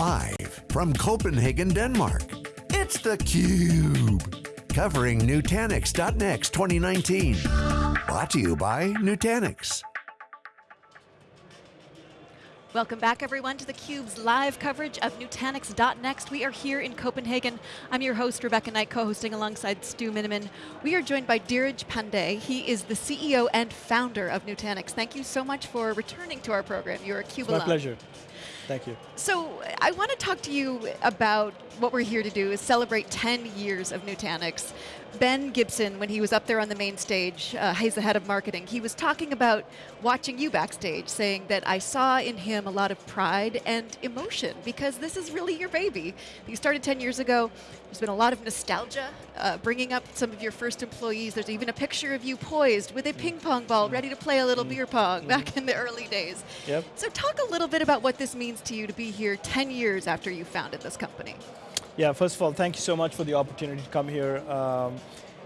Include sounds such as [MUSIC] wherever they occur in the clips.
Live from Copenhagen, Denmark, it's theCUBE. Covering Nutanix.next 2019. Brought to you by Nutanix. Welcome back everyone to theCUBE's live coverage of Nutanix.next. We are here in Copenhagen. I'm your host, Rebecca Knight, co-hosting alongside Stu Miniman. We are joined by Dheeraj Pandey. He is the CEO and founder of Nutanix. Thank you so much for returning to our program. You're a CUBE My pleasure. Thank you. So I want to talk to you about what we're here to do is celebrate 10 years of Nutanix. Ben Gibson, when he was up there on the main stage, uh, he's the head of marketing, he was talking about watching you backstage, saying that I saw in him a lot of pride and emotion, because this is really your baby. You started 10 years ago, there's been a lot of nostalgia, uh, bringing up some of your first employees. There's even a picture of you poised with a ping pong ball, ready to play a little beer pong back in the early days. Yep. So talk a little bit about what this means to you to be here 10 years after you founded this company. Yeah, first of all, thank you so much for the opportunity to come here. Um,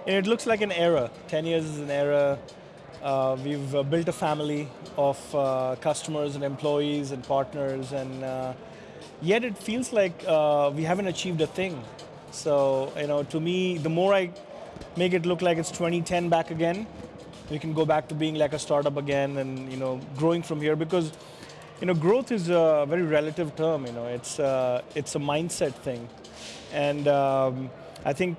it looks like an era. 10 years is an era. Uh, we've uh, built a family of uh, customers and employees and partners, and uh, yet it feels like uh, we haven't achieved a thing. So, you know, to me, the more I make it look like it's 2010 back again, we can go back to being like a startup again and, you know, growing from here because, you know, growth is a very relative term, you know, it's, uh, it's a mindset thing. And um, I think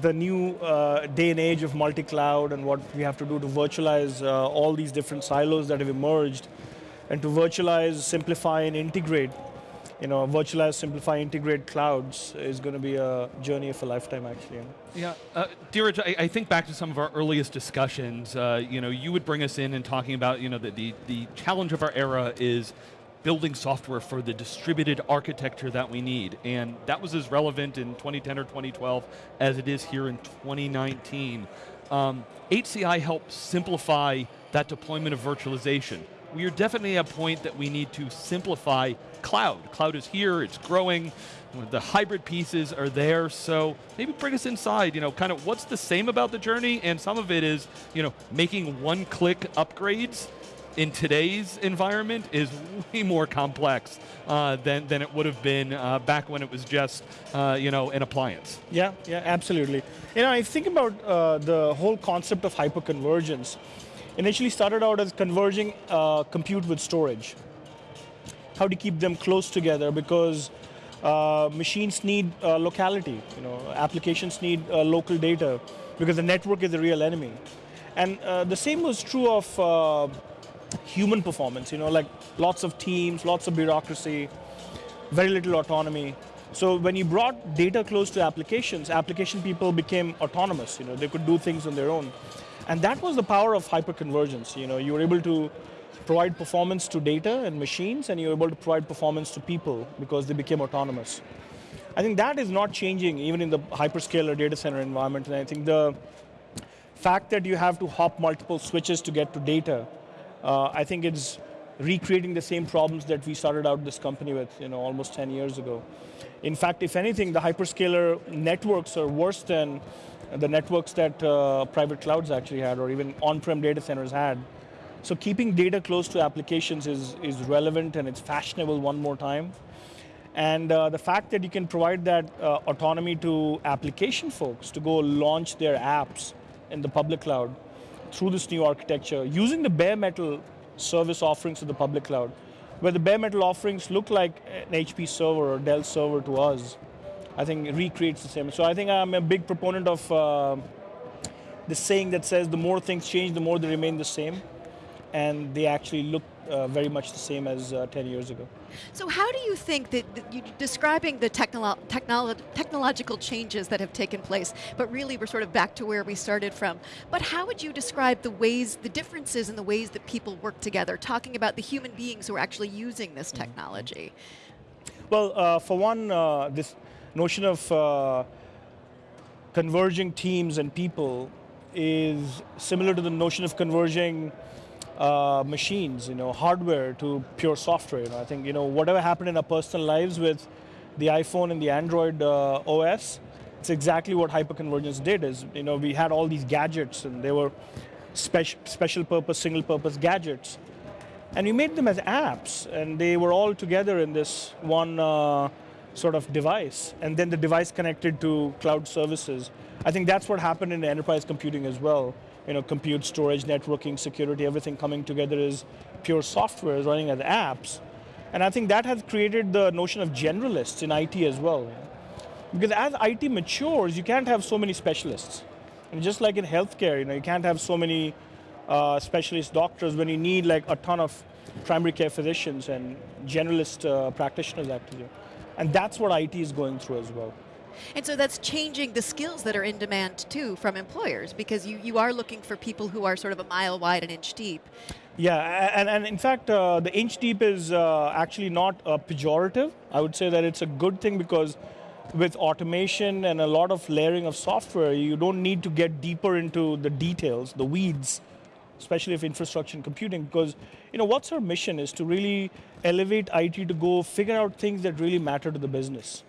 the new uh, day and age of multi-cloud and what we have to do to virtualize uh, all these different silos that have emerged and to virtualize, simplify, and integrate you know, virtualize, simplify, integrate clouds is going to be a journey of a lifetime, actually. Yeah, uh, Dheeraj, I, I, think back to some of our earliest discussions. Uh, you know, you would bring us in and talking about, you know, the, the, the challenge of our era is building software for the distributed architecture that we need. And that was as relevant in 2010 or 2012 as it is here in 2019. Um, HCI helps simplify that deployment of virtualization. We are definitely at a point that we need to simplify cloud. Cloud is here, it's growing, the hybrid pieces are there, so maybe bring us inside, you know, kind of what's the same about the journey, and some of it is, you know, making one-click upgrades in today's environment is way more complex uh, than, than it would have been uh, back when it was just uh, you know, an appliance. Yeah, yeah, absolutely. You know, I think about uh, the whole concept of hyperconvergence. Initially started out as converging uh, compute with storage. How to keep them close together because uh, machines need locality, you know, applications need local data because the network is the real enemy. And the same was true of human performance, you know, like lots of teams, lots of bureaucracy, very little autonomy. So when you brought data close to applications, application people became autonomous, you know, they could do things on their own. And that was the power of hyperconvergence, you know, you were able to provide performance to data and machines, and you were able to provide performance to people because they became autonomous. I think that is not changing even in the hyperscaler data center environment, and I think the fact that you have to hop multiple switches to get to data uh, I think it's recreating the same problems that we started out this company with you know, almost 10 years ago. In fact, if anything, the hyperscaler networks are worse than the networks that uh, private clouds actually had or even on-prem data centers had. So keeping data close to applications is, is relevant and it's fashionable one more time. And uh, the fact that you can provide that uh, autonomy to application folks to go launch their apps in the public cloud through this new architecture, using the bare metal service offerings of the public cloud, where the bare metal offerings look like an HP server or Dell server to us, I think recreates the same. So I think I'm a big proponent of uh, the saying that says the more things change, the more they remain the same, and they actually look uh, very much the same as uh, 10 years ago. So how do you think that, that you describing the technolo technolo technological changes that have taken place, but really we're sort of back to where we started from, but how would you describe the ways, the differences in the ways that people work together, talking about the human beings who are actually using this mm-hmm. technology? Well, uh, for one, uh, this notion of uh, converging teams and people is similar to the notion of converging uh, machines, you know, hardware to pure software. You know, I think you know whatever happened in our personal lives with the iPhone and the Android uh, OS, it's exactly what hyperconvergence did. Is you know we had all these gadgets and they were special special purpose, single purpose gadgets, And we made them as apps, and they were all together in this one uh, sort of device. And then the device connected to cloud services. I think that's what happened in enterprise computing as well. You know, compute, storage, networking, security, everything coming together is pure software running as apps. And I think that has created the notion of generalists in IT as well. Because as IT matures, you can't have so many specialists. And just like in healthcare, you know, you can't have so many uh, specialist doctors when you need like a ton of primary care physicians and generalist uh, practitioners actually. And that's what IT is going through as well. And so that's changing the skills that are in demand too from employers because you, you are looking for people who are sort of a mile wide and inch deep. Yeah, and, and in fact, uh, the inch deep is uh, actually not uh, pejorative. I would say that it's a good thing because with automation and a lot of layering of software, you don't need to get deeper into the details, the weeds, especially if infrastructure and computing, because you know what's our mission is to really elevate IT to go figure out things that really matter to the business,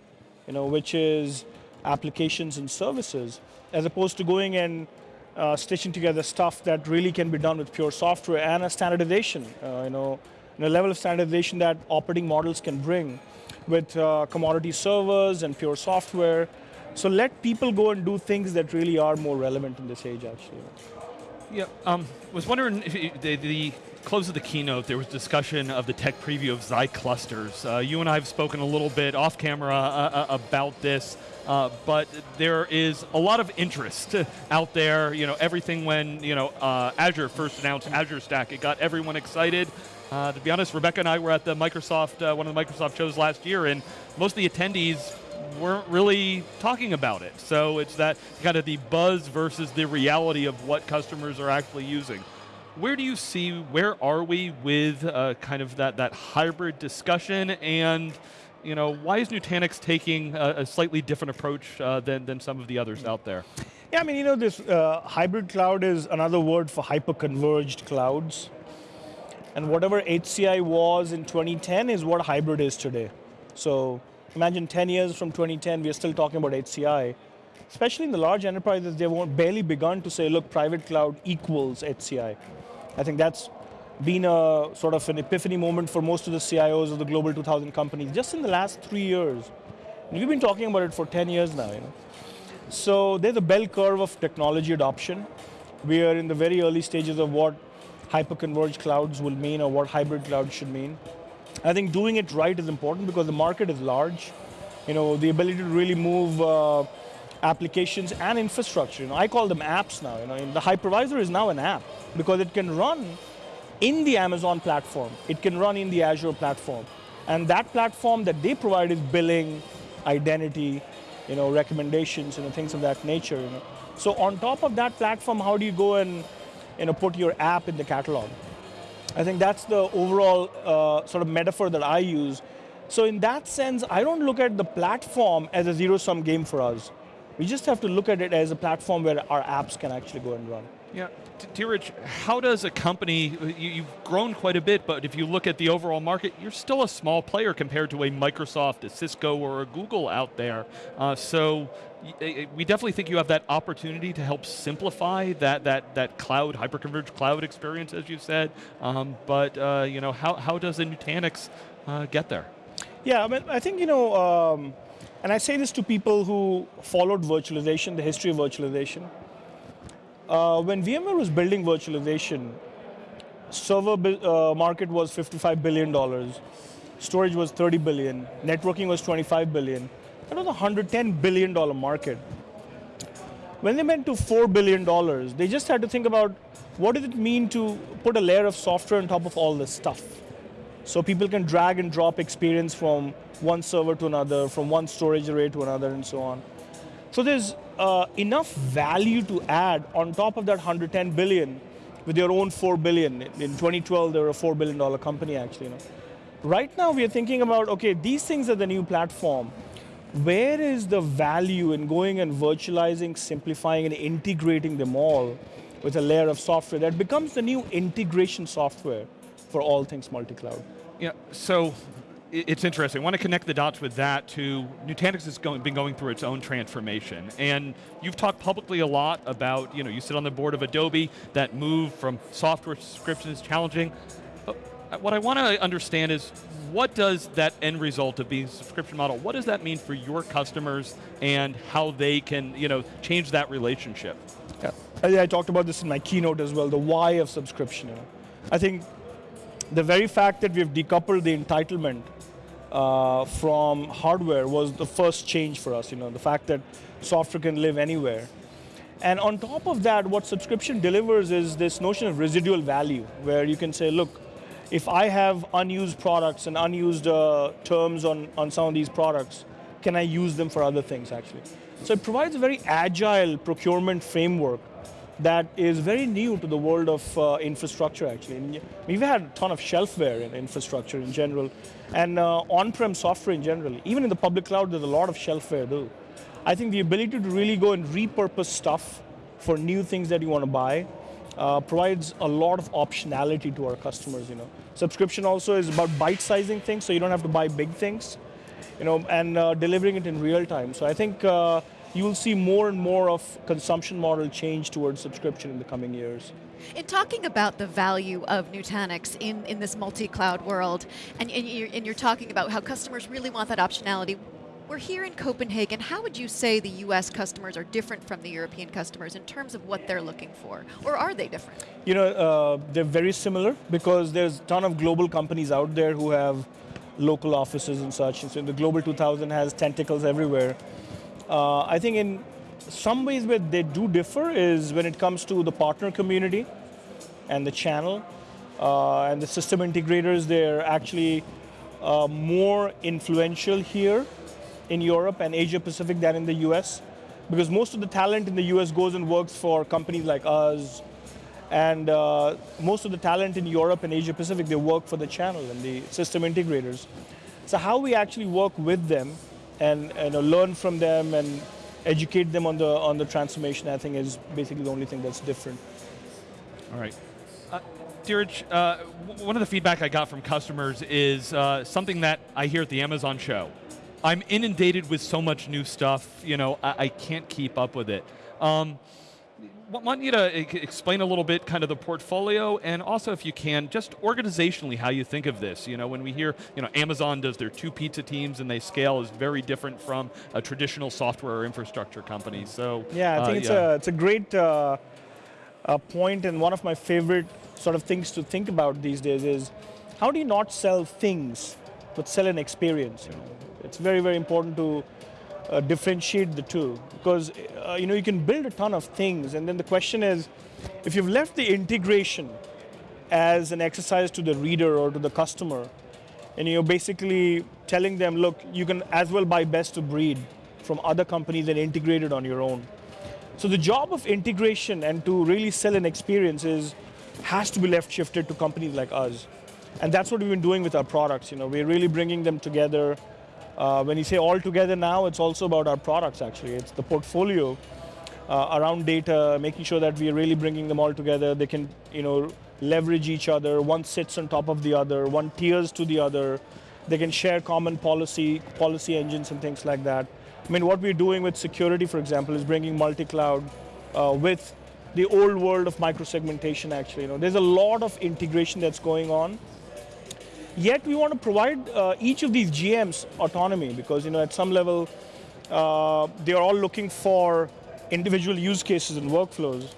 you know, which is applications and services, as opposed to going and uh, stitching together stuff that really can be done with pure software and a standardization, uh, you know, and a level of standardization that operating models can bring with uh, commodity servers and pure software. So let people go and do things that really are more relevant in this age, actually. Yeah, um, was wondering if you, the, the, close of the keynote, there was discussion of the tech preview of Xi clusters. Uh, you and I have spoken a little bit off camera uh, uh about this. Uh, but there is a lot of interest [LAUGHS] out there. You know, everything when you know uh, Azure first announced Azure Stack, it got everyone excited. Uh, to be honest, Rebecca and I were at the Microsoft, one of the Microsoft shows last year, and most of the attendees weren't really talking about it. So it's that kind of the buzz versus the reality of what customers are actually using. Where do you see, where are we with uh, kind of that, that hybrid discussion and you know, why is Nutanix taking a, a slightly different approach uh, than, than some of the others out there? Yeah, I mean, you know, this uh, hybrid cloud is another word for hyper-converged clouds. And whatever HCI was in 2010 is what hybrid is today. So imagine 10 years from 2010, we are still talking about HCI. Especially in the large enterprises, they've barely begun to say, look, private cloud equals HCI. I think that's been a sort of an epiphany moment for most of the CIOs of the global 2000 companies just in the last three years. And we've been talking about it for 10 years now. You know? So there's a bell curve of technology adoption. We are in the very early stages of what hyper-converged clouds will mean or what hybrid clouds should mean. I think doing it right is important because the market is large. You know, the ability to really move uh, applications and infrastructure. You know, I call them apps now. You know, the hypervisor is now an app because it can run in the Amazon platform. It can run in the Azure platform. And that platform that they provide is billing, identity, you know, recommendations, you know, things of that nature. You know. So on top of that platform, how do you go and you know, put your app in the catalog? I think that's the overall uh, sort of metaphor that I use. So in that sense, I don't look at the platform as a zero-sum game for us. We just have to look at it as a platform where our apps can actually go and run. Yeah, Dheeraj, how does a company, you, have grown quite a bit, but if you look at the overall market, you're still a small player compared to a Microsoft, a Cisco, or a Google out there. Uh, so we definitely think you have that opportunity to help simplify that that that cloud, hyperconverged cloud experience, as you said. Um, but uh, you know, how, how does a Nutanix uh, get there? Yeah, I mean, I think, you know, um, and I say this to people who followed virtualization, the history of virtualization. Uh, when VMware was building virtualization, server uh, market was $55 billion, storage was 30 billion, networking was 25 billion. That was a $110 billion market. When they went to $4 billion, they just had to think about what does it mean to put a layer of software on top of all this stuff? So people can drag and drop experience from one server to another, from one storage array to another, and so on. So there's uh, enough value to add on top of that 110 billion with your own 4 billion. In 2012, they were a $4 billion company actually. You know. Right now, we are thinking about, okay, these things are the new platform. Where is the value in going and virtualizing, simplifying, and integrating them all with a layer of software that becomes the new integration software for all things multi-cloud? Yeah, so it's interesting. I want to connect the dots with that to Nutanix has going, been going through its own transformation. And you've talked publicly a lot about, you know, you sit on the board of Adobe, that move from software subscription is challenging. But what I want to understand is what does that end result of being a subscription model, what does that mean for your customers and how they can you know, change that relationship? Yeah. I, I talked about this in my keynote as well, the why of subscription. I think the very fact that we've decoupled the entitlement uh, from hardware was the first change for us. You know, the fact that software can live anywhere. And on top of that, what subscription delivers is this notion of residual value, where you can say, look, if I have unused products and unused uh, terms on, on some of these products, can I use them for other things actually? So it provides a very agile procurement framework that is very new to the world of uh, infrastructure actually. And we've had a ton of shelfware in infrastructure in general, and uh, on-prem software in general. Even in the public cloud, there's a lot of shelfware too. I think the ability to really go and repurpose stuff for new things that you want to buy uh, provides a lot of optionality to our customers. You know, subscription also is about bite-sizing things, so you don't have to buy big things, you know, and uh, delivering it in real time. So I think uh, you will see more and more of consumption model change towards subscription in the coming years. In talking about the value of Nutanix in, in this multi-cloud world, and, and, you're, and you're talking about how customers really want that optionality, we're here in Copenhagen. How would you say the US customers are different from the European customers in terms of what they're looking for? Or are they different? You know, uh, they're very similar because there's a ton of global companies out there who have local offices and such. And so the Global 2000 has tentacles everywhere. Uh, I think in some ways where they do differ is when it comes to the partner community and the channel uh, and the system integrators, they're actually uh, more influential here in Europe and Asia Pacific than in the US because most of the talent in the US goes and works for companies like us and uh, most of the talent in Europe and Asia Pacific, they work for the channel and the system integrators. So how we actually work with them and, and uh, learn from them and educate them on the, on the transformation, I think is basically the only thing that's different. All right. Uh, uh, one of the feedback I got from customers is uh, something that I hear at the Amazon show. I'm inundated with so much new stuff, you know, I, I can't keep up with it. Um, want you to explain a little bit kind of the portfolio and also if you can, just organizationally how you think of this. You know, when we hear, you know, Amazon does their two pizza teams and they scale is very different from a traditional software or infrastructure company, so. Yeah, I think uh, it's, yeah. A, it's a great uh, uh, point and one of my favorite sort of things to think about these days is how do you not sell things, but sell an experience? You know? It's very, very important to uh, differentiate the two. Because uh, you know you can build a ton of things. And then the question is if you've left the integration as an exercise to the reader or to the customer and you're basically telling them look you can as well buy best of breed from other companies and integrate it on your own. So the job of integration and to really sell an experience is has to be left shifted to companies like us. And that's what we've been doing with our products. You know we're really bringing them together uh, when you say all together now, it's also about our products actually. It's the portfolio uh, around data, making sure that we are really bringing them all together. They can, you know, leverage each other. One sits on top of the other. One tiers to the other. They can share common policy, policy engines and things like that. I mean, what we're doing with security, for example, is bringing multi-cloud uh, with the old world of microsegmentation. Actually, you know, there's a lot of integration that's going on. Yet we want to provide uh, each of these GMs autonomy because you know at some level uh, they are all looking for individual use cases and workflows.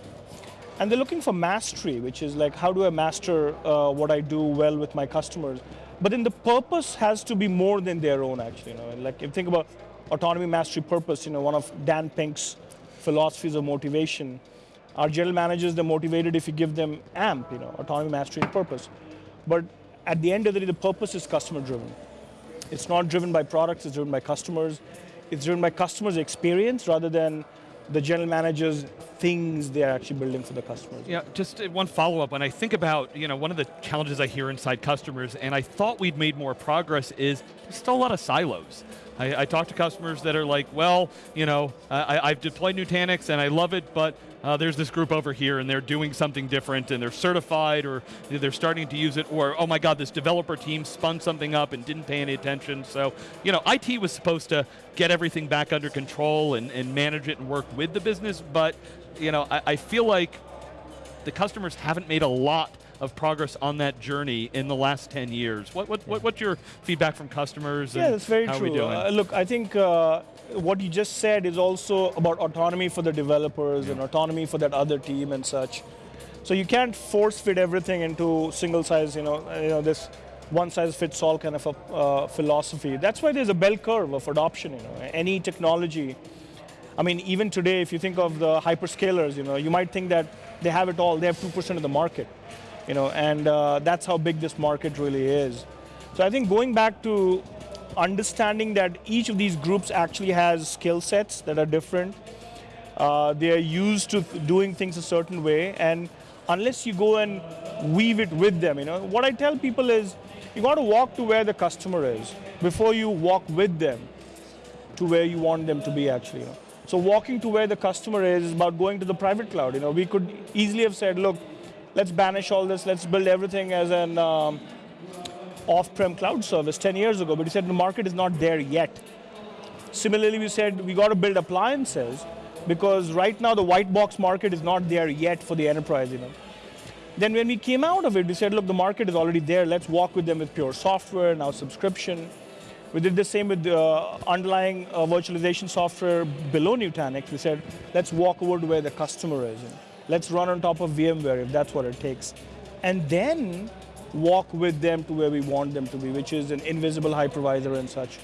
And they're looking for mastery, which is like how do I master uh, what I do well with my customers. But then the purpose has to be more than their own actually. You know? like if you think about autonomy, mastery, purpose, you know, one of Dan Pink's philosophies of motivation, our general managers, they're motivated if you give them AMP, you know, autonomy, mastery, and purpose. But at the end of the day, the purpose is customer driven. It's not driven by products, it's driven by customers. It's driven by customers' experience rather than the general managers things they're actually building for the customers. Yeah, just one follow-up. When I think about, you know, one of the challenges I hear inside customers, and I thought we'd made more progress, is still a lot of silos. I, I talk to customers that are like, well, you know, I, I've deployed Nutanix and I love it, but uh, there's this group over here and they're doing something different and they're certified or they're starting to use it or, oh my God, this developer team spun something up and didn't pay any attention. So, you know, IT was supposed to get everything back under control and, and manage it and work with the business, but, you know, I, I feel like the customers haven't made a lot of progress on that journey in the last 10 years. What, what, what what's your feedback from customers? Yeah, and that's very how true. Are we doing? Uh, look, I think uh, what you just said is also about autonomy for the developers and autonomy for that other team and such. So you can't force fit everything into single size, you know, you know this one size fits all kind of a uh, philosophy. That's why there's a bell curve of adoption. You know, any technology. I mean, even today, if you think of the hyperscalers, you know, you might think that they have it all. They have two percent of the market, you know, and uh, that's how big this market really is. So I think going back to understanding that each of these groups actually has skill sets that are different. Uh, they are used to doing things a certain way, and unless you go and weave it with them, you know, what I tell people is you got to walk to where the customer is before you walk with them to where you want them to be actually. You know. So walking to where the customer is is about going to the private cloud. You know, we could easily have said, look, let's banish all this, let's build everything as an um, off-prem cloud service 10 years ago, but he said the market is not there yet. Similarly, we said we got to build appliances because right now the white box market is not there yet for the enterprise. You know. Then when we came out of it, we said, look, the market is already there. Let's walk with them with pure software, now subscription. We did the same with the uh, underlying uh, virtualization software below Nutanix. We said, let's walk over to where the customer is. Let's run on top of VMware if that's what it takes. And then walk with them to where we want them to be, which is an invisible hypervisor and such.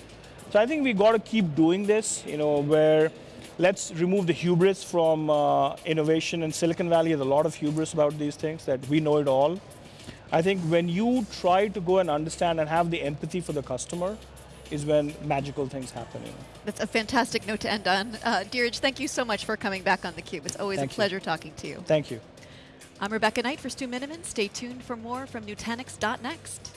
So I think we got to keep doing this, you know, where let's remove the hubris from uh, innovation. In Silicon Valley, there's a lot of hubris about these things that we know it all. I think when you try to go and understand and have the empathy for the customer, is when magical things happen. You know. That's a fantastic note to end on. Uh, Dheeraj, thank you so much for coming back on theCUBE. It's always Thank a you. pleasure talking to you. Thank you. I'm Rebecca Knight for Stu Miniman. Stay tuned for more from Nutanix.next.